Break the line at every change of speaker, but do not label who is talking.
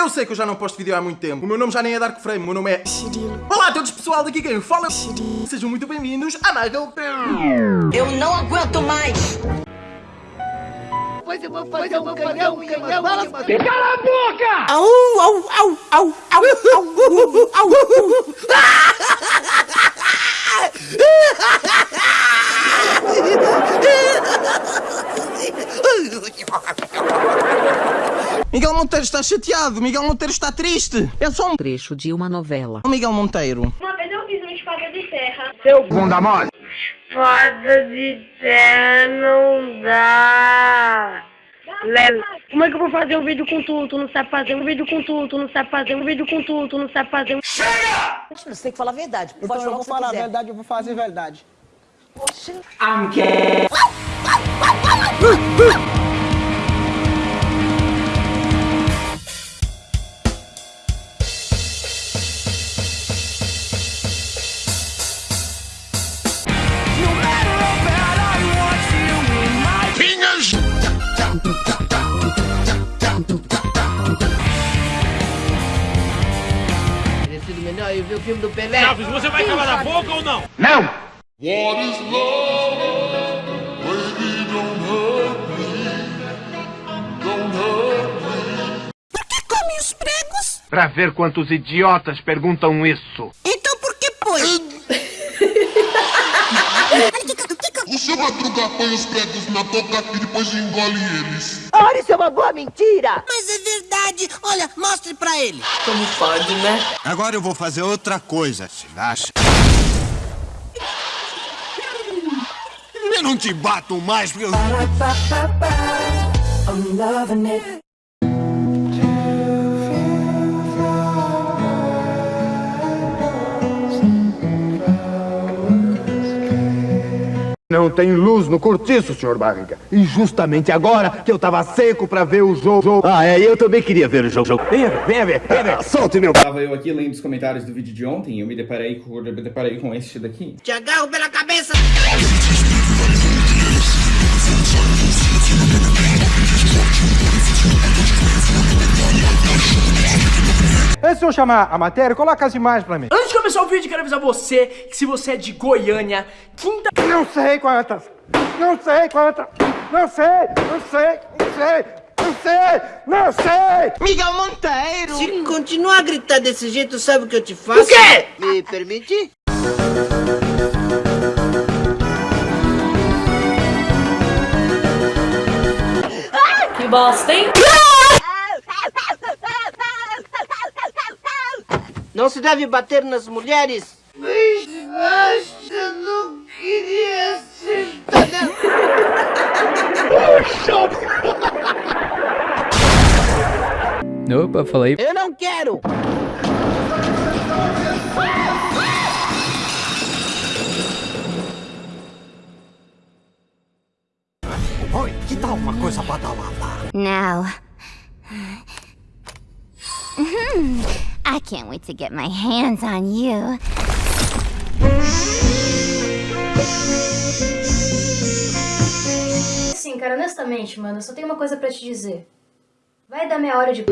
Eu sei que eu já não posto vídeo há muito tempo. O meu nome já nem é Dark Frame, o meu nome é... Olá a todos pessoal, daqui quem fala... Sejam muito bem-vindos a Nigel...
Eu não aguento mais!
Depois eu vou fazer um canhão, um canhão,
Cala a boca!
Au, au, au, au, au, au.
Miguel Monteiro está chateado, Miguel Monteiro está triste. É só um...
Trecho de uma novela.
Ô, Miguel Monteiro.
Uma vez eu fiz uma espada de terra.
Bunda mole!
Espada de terra não dá. Leva. Como é que eu vou fazer um vídeo com tu? Tu não sabe fazer um vídeo com tu, tu não sabe fazer um vídeo com tu, tu não sabe fazer um.
Você tem que falar a verdade. Pode
Então
falar
eu vou falar a verdade, eu vou fazer verdade.
Teria filme do Pelé.
Chaves, você vai calar a boca ou não?
What is love? Baby, don't hurt me. Don't hurt me.
Come os pregos?
Pra ver quantos idiotas perguntam isso.
Então por que pôs?
O seu Madruga põe os pregos na boca e depois engole eles.
Ora, isso é uma boa mentira! Mas é verdade! Olha, mostre pra ele!
Como pode, né?
Agora eu vou fazer outra coisa, se acha? Eu não te bato mais porque eu...
Não tem luz no cortiço, senhor Barriga. E justamente agora que eu tava seco pra ver o jogo. Ah, é, eu também queria ver o jogo. Venha ver, venha ver, venha ver. Solte meu.
Tava eu aqui lendo os comentários do vídeo de ontem e eu me deparei com, eu me deparei com este daqui.
Te agarro pela cabeça!
Antes de eu chamar a matéria, coloca as imagens pra mim.
Antes de começar o vídeo, quero avisar você que se você é de Goiânia, quinta...
Não sei quantas. Não sei quantas. Não sei, não sei, não sei, não sei, não sei.
Miguel Monteiro.
Se continuar a gritar desse jeito, sabe o que eu te faço?
O quê?
Me permite?
Que bosta, hein?
Não se deve bater nas mulheres! Mas eu não queria ser...
Opa, falei.
Eu não quero!
Oi, que tal uma coisa badalada?
Now. I can't wait to get my hands on you.
Sim, cara, honestamente, mano, eu só tenho uma coisa pra te dizer. Vai dar meia hora de.